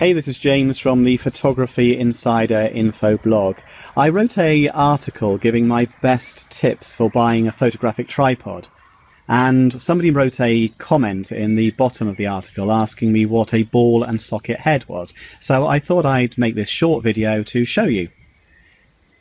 Hey, this is James from the Photography Insider Info blog. I wrote a article giving my best tips for buying a photographic tripod. And somebody wrote a comment in the bottom of the article asking me what a ball and socket head was. So I thought I'd make this short video to show you.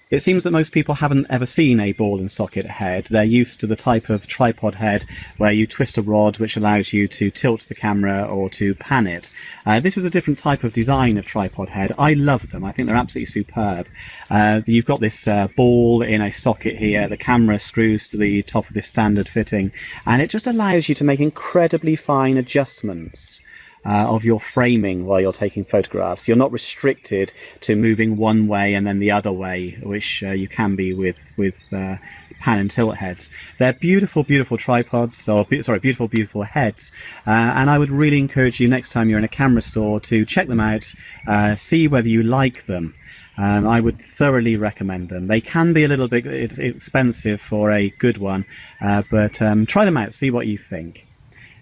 It seems that most people haven't ever seen a ball and socket head. They're used to the type of tripod head where you twist a rod which allows you to tilt the camera or to pan it. Uh, this is a different type of design of tripod head. I love them. I think they're absolutely superb. Uh, you've got this uh, ball in a socket here. The camera screws to the top of this standard fitting and it just allows you to make incredibly fine adjustments uh, of your framing while you're taking photographs. You're not restricted to moving one way and then the other way, which uh, you can be with with uh, pan and tilt heads. They're beautiful, beautiful tripods, or sorry, beautiful, beautiful heads. Uh, and I would really encourage you next time you're in a camera store to check them out, uh, see whether you like them. Um, I would thoroughly recommend them. They can be a little bit expensive for a good one, uh, but um, try them out, see what you think.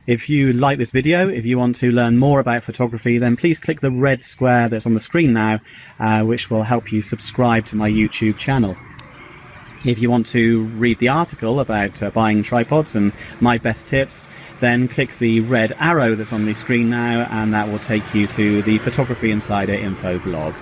If you like this video, if you want to learn more about photography, then please click the red square that's on the screen now, uh, which will help you subscribe to my YouTube channel. If you want to read the article about uh, buying tripods and my best tips, then click the red arrow that's on the screen now and that will take you to the Photography Insider info blog.